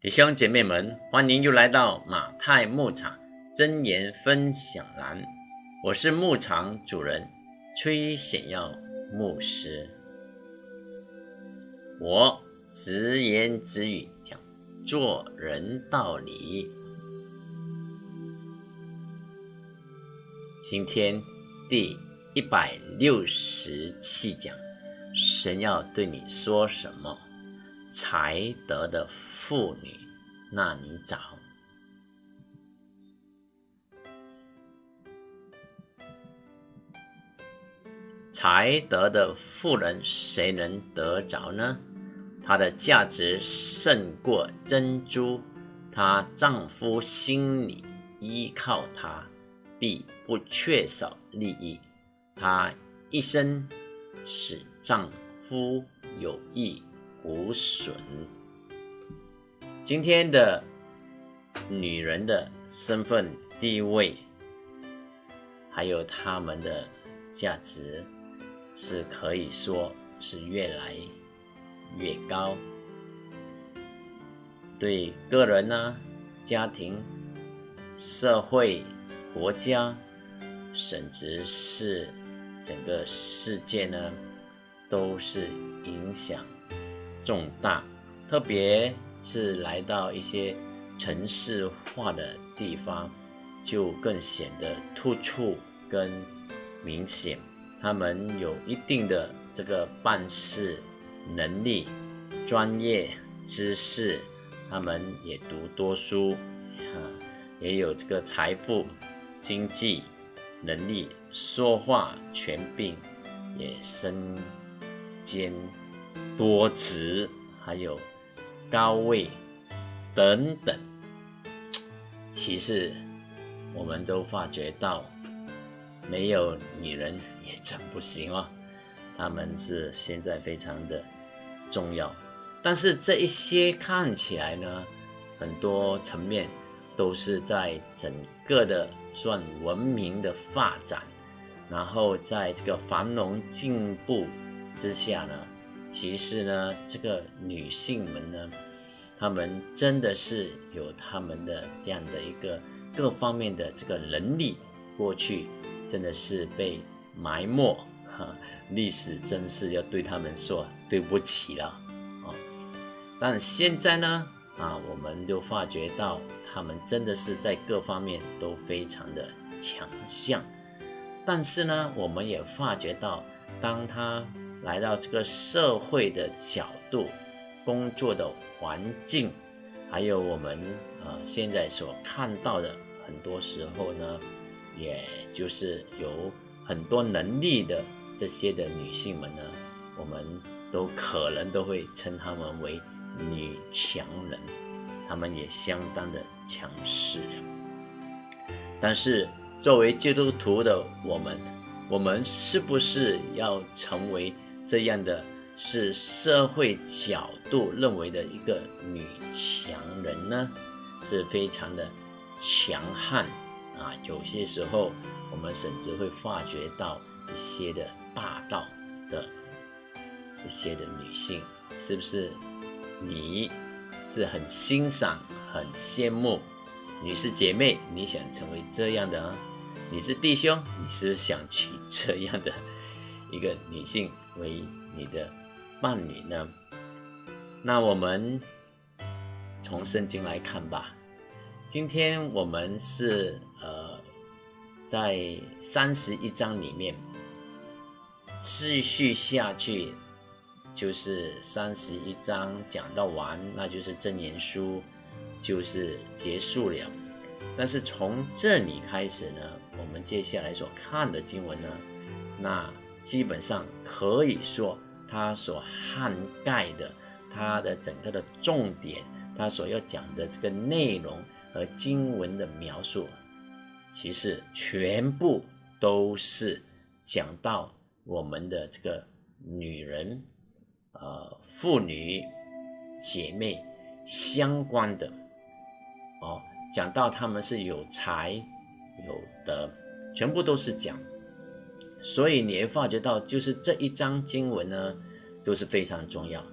弟兄姐妹们，欢迎又来到马太牧场真言分享栏。我是牧场主人崔显耀牧师。我直言直语讲做人道理。今天第一百六十七讲，神要对你说什么？才德的妇女，那你找？才德的妇人，谁能得着呢？她的价值胜过珍珠，她丈夫心里依靠她，必不缺少利益。她一生使丈夫有益。无损。今天的女人的身份地位，还有她们的价值，是可以说是越来越高。对个人呢、家庭、社会、国家，甚至是整个世界呢，都是影响。重大，特别是来到一些城市化的地方，就更显得突出跟明显。他们有一定的这个办事能力、专业知识，他们也读多书，啊，也有这个财富、经济能力，说话权柄也身兼。多职，还有高位等等，其实我们都发觉到，没有女人也真不行哦。他们是现在非常的重要，但是这一些看起来呢，很多层面都是在整个的算文明的发展，然后在这个繁荣进步之下呢。其实呢，这个女性们呢，她们真的是有她们的这样的一个各方面的这个能力，过去真的是被埋没，哈，历史真是要对他们说对不起了，啊，但现在呢，啊，我们就发觉到他们真的是在各方面都非常的强项，但是呢，我们也发觉到，当他。来到这个社会的角度，工作的环境，还有我们呃现在所看到的，很多时候呢，也就是有很多能力的这些的女性们呢，我们都可能都会称她们为女强人，她们也相当的强势。但是作为基督徒的我们，我们是不是要成为？这样的是社会角度认为的一个女强人呢，是非常的强悍啊。有些时候，我们甚至会发觉到一些的霸道的一些的女性，是不是？你是很欣赏、很羡慕，女士姐妹，你想成为这样的啊？你是弟兄，你是想娶这样的一个女性？为你的伴侣呢？那我们从圣经来看吧。今天我们是呃，在三十一章里面继续下去，就是三十一章讲到完，那就是真言书就是结束了。但是从这里开始呢，我们接下来所看的经文呢，那。基本上可以说，它所涵盖的，它的整个的重点，它所要讲的这个内容和经文的描述，其实全部都是讲到我们的这个女人、呃妇女、姐妹相关的哦，讲到他们是有才有德，全部都是讲。所以你会发觉到，就是这一章经文呢，都是非常重要。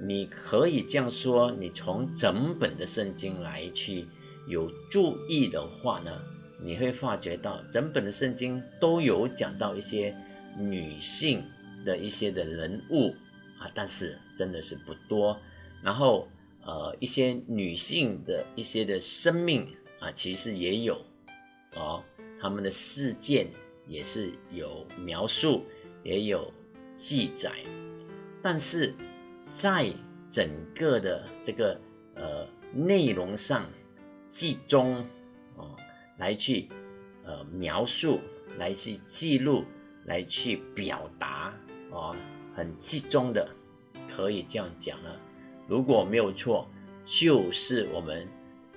你可以这样说，你从整本的圣经来去有注意的话呢，你会发觉到整本的圣经都有讲到一些女性的一些的人物啊，但是真的是不多。然后呃，一些女性的一些的生命啊，其实也有哦，他们的事件也是有描述，也有记载，但是。在整个的这个呃内容上，集中哦来去呃描述，来去记录，来去表达哦，很集中的，可以这样讲了。如果没有错，就是我们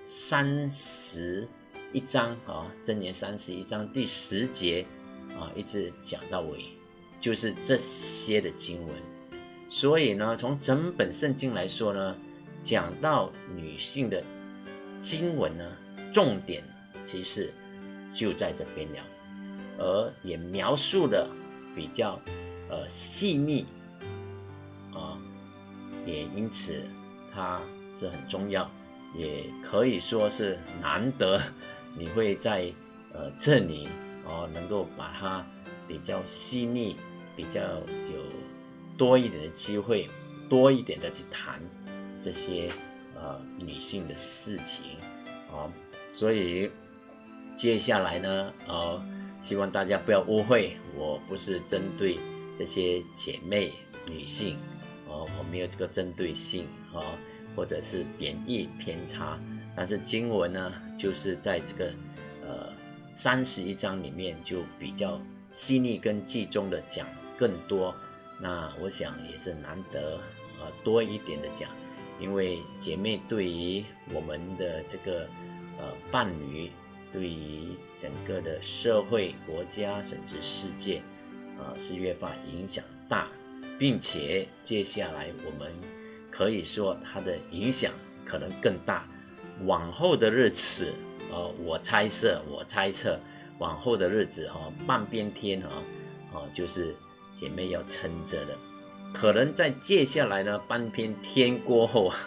三十一章啊，真言三十一章第十节，一直讲到尾，就是这些的经文。所以呢，从整本圣经来说呢，讲到女性的经文呢，重点其实就在这边了，而也描述的比较呃细腻啊，也因此它是很重要，也可以说是难得你会在呃这里哦能够把它比较细腻，比较有。多一点的机会，多一点的去谈这些呃女性的事情啊，所以接下来呢，呃，希望大家不要误会，我不是针对这些姐妹女性哦，我没有这个针对性啊，或者是贬义偏差，但是经文呢，就是在这个三十一章里面就比较细腻跟集中的讲更多。那我想也是难得，呃，多一点的讲，因为姐妹对于我们的这个呃伴侣，对于整个的社会、国家甚至世界，啊，是越发影响大，并且接下来我们可以说它的影响可能更大。往后的日子，呃，我猜测，我猜测往后的日子，哈，半边天，哈，哦，就是。姐妹要撑着的，可能在接下来呢半边天过后啊，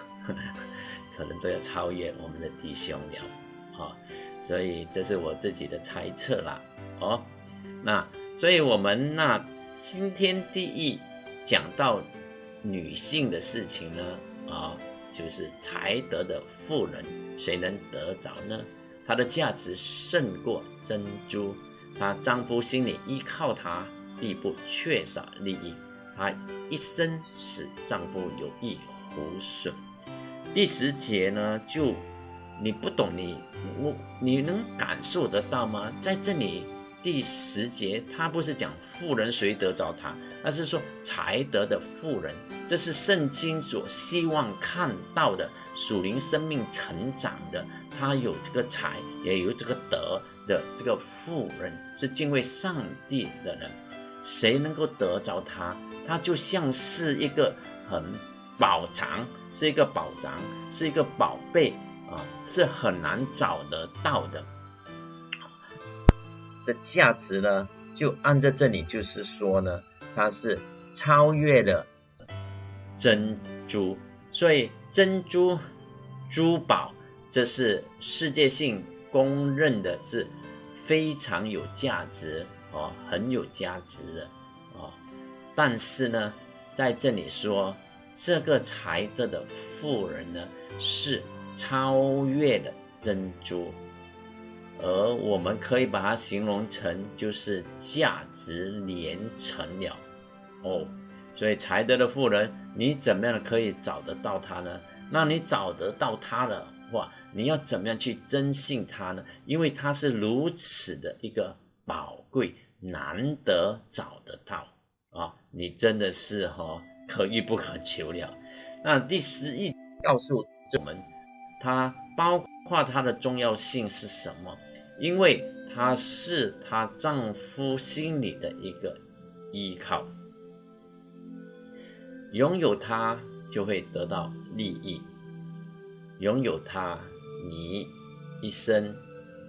可能都要超越我们的弟兄了，啊，所以这是我自己的猜测啦，哦，那所以我们那今天第一讲到女性的事情呢，啊，就是才德的妇人，谁能得着呢？她的价值胜过珍珠，她丈夫心里依靠她。必不缺少利益，她一生使丈夫有益无损。第十节呢，就你不懂你我你能感受得到吗？在这里第十节，他不是讲富人谁得着他，而是说才德的富人，这是圣经所希望看到的属灵生命成长的，他有这个才，也有这个德的这个富人，是敬畏上帝的人。谁能够得着它？它就像是一个很宝藏，是一个宝藏，是一个宝贝啊，是很难找得到的。的价值呢，就按照这里就是说呢，它是超越了珍珠，所以珍珠珠宝这是世界性公认的，是非常有价值。哦，很有价值的哦，但是呢，在这里说这个才德的富人呢，是超越了珍珠，而我们可以把它形容成就是价值连城了哦。所以才德的富人，你怎么样可以找得到他呢？那你找得到他的话，你要怎么样去征信他呢？因为他是如此的一个宝贵。难得找得到啊！你真的是哈可遇不可求了。那第十一告诉我们，他包括它的重要性是什么？因为它是她丈夫心里的一个依靠，拥有它就会得到利益，拥有它，你一生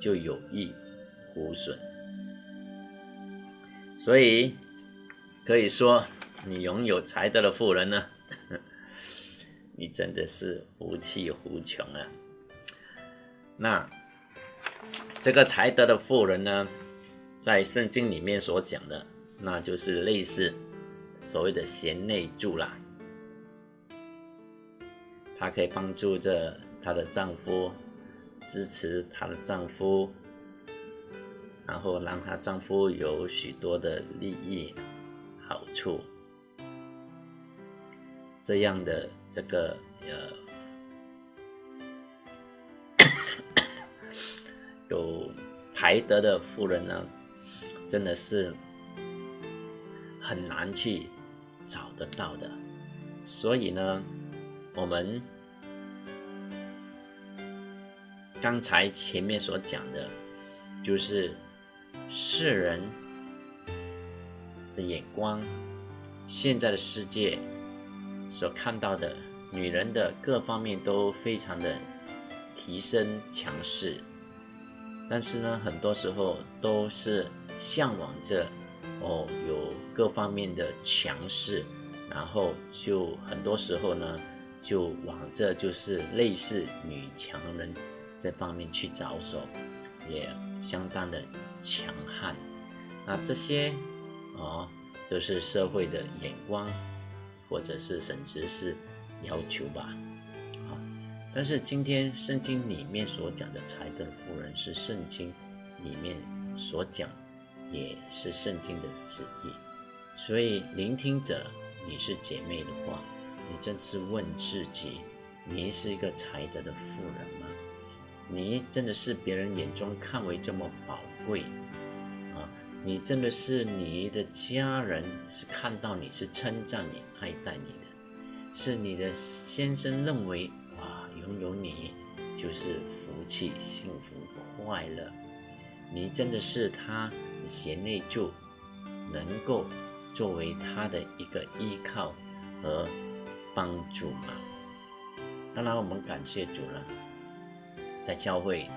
就有益无损。所以可以说，你拥有才德的富人呢，你真的是福气无穷啊！那这个才德的妇人呢，在圣经里面所讲的，那就是类似所谓的贤内助啦。她可以帮助着她的丈夫，支持她的丈夫，然后让她丈夫有许多的利益好处。这样的这个呃，有才德的妇人呢，真的是很难去找得到的。所以呢，我们刚才前面所讲的，就是世人的眼光，现在的世界。所看到的女人的各方面都非常的提升强势，但是呢，很多时候都是向往着哦有各方面的强势，然后就很多时候呢就往这就是类似女强人这方面去着手，也相当的强悍。那这些哦都是社会的眼光。或者是甚至是要求吧，但是今天圣经里面所讲的才德的妇人是圣经里面所讲，也是圣经的旨意，所以聆听者，你是姐妹的话，你真是问自己，你是一个才德的妇人吗？你真的是别人眼中看为这么宝贵啊？你真的是你的家人是看到你是称赞你爱戴你的，是你的先生认为拥有你就是福气幸福快乐，你真的是他贤内助，能够作为他的一个依靠和帮助吗？当然我们感谢主了，在教会里。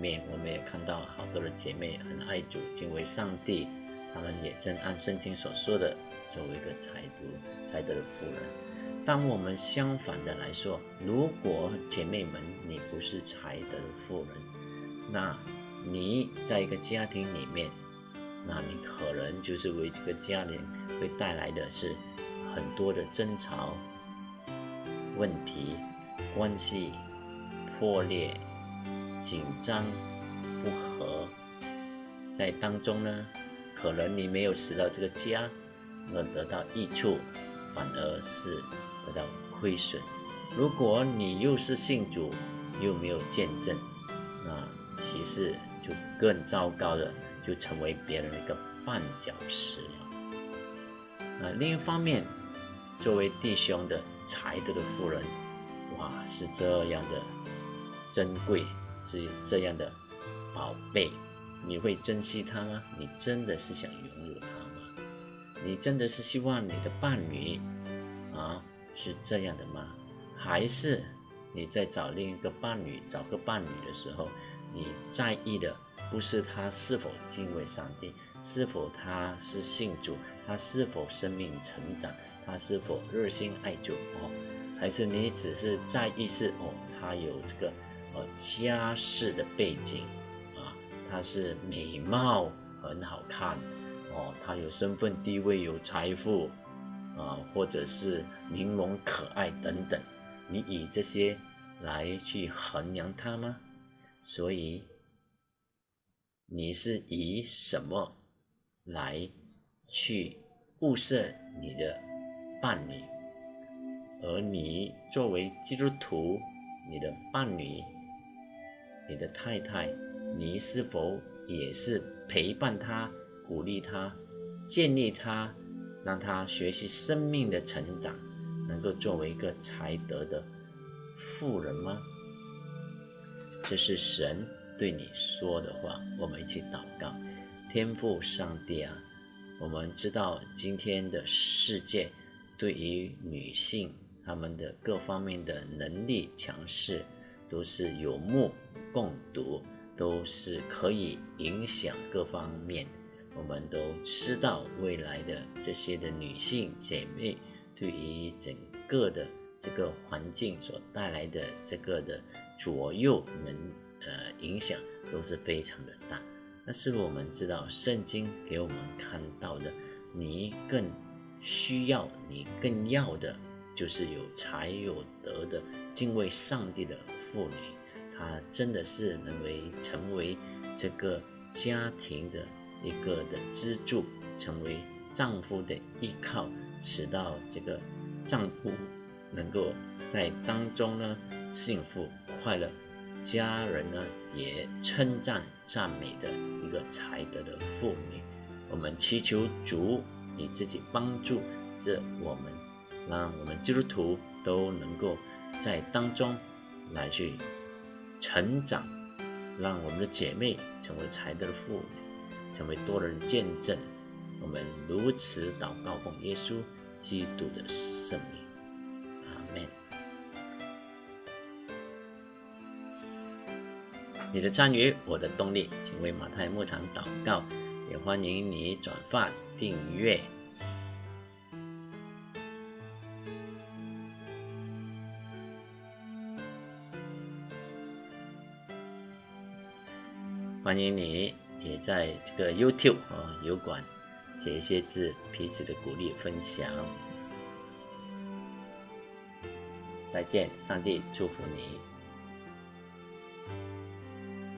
面我们也看到好多的姐妹很爱主，敬畏上帝，她们也正按圣经所说的，作为一个才读才德的妇人。当我们相反的来说，如果姐妹们你不是才德的妇人，那你在一个家庭里面，那你可能就是为这个家庭会带来的是很多的争吵、问题、关系破裂。紧张不和，在当中呢，可能你没有使到这个家能得到益处，反而是得到亏损。如果你又是信主，又没有见证，那其实就更糟糕的，就成为别人的一个绊脚石了。那另一方面，作为弟兄的才德的妇人，哇，是这样的珍贵。是这样的宝贝，你会珍惜它吗？你真的是想拥有它吗？你真的是希望你的伴侣是这样的吗？还是你在找另一个伴侣、找个伴侣的时候，你在意的不是他是否敬畏上帝，是否他是信主，他是否生命成长，他是否热心爱主哦？还是你只是在意是哦，他有这个呃？家世的背景啊，他是美貌很好看哦，他有身份地位、有财富啊，或者是玲珑可爱等等，你以这些来去衡量他吗？所以你是以什么来去物色你的伴侣？而你作为基督徒，你的伴侣。你的太太，你是否也是陪伴他、鼓励他、建立他，让他学习生命的成长，能够作为一个才德的富人吗？这是神对你说的话。我们一起祷告：天父上帝啊，我们知道今天的世界对于女性她们的各方面的能力强势。都是有目共睹，都是可以影响各方面。我们都知道未来的这些的女性姐妹，对于整个的这个环境所带来的这个的左右能呃影响都是非常的大。那是不是我们知道圣经给我们看到的，你更需要、你更要的，就是有才有德的敬畏上帝的妇女，她真的是能为成为这个家庭的一个的支柱，成为丈夫的依靠，使到这个丈夫能够在当中呢幸福快乐。家人呢也称赞赞美的一个才德的妇女，我们祈求主你自己帮助这我们，让我们基督徒都能够在当中来去成长，让我们的姐妹成为才德的妇女，成为多人见证。我们如此祷告奉耶稣基督的圣名。阿门你的参与，我的动力，请为马太牧场祷告，也欢迎你转发订阅。欢迎你也在这个 YouTube 啊油管写一些字，彼此的鼓励分享。再见，上帝祝福你。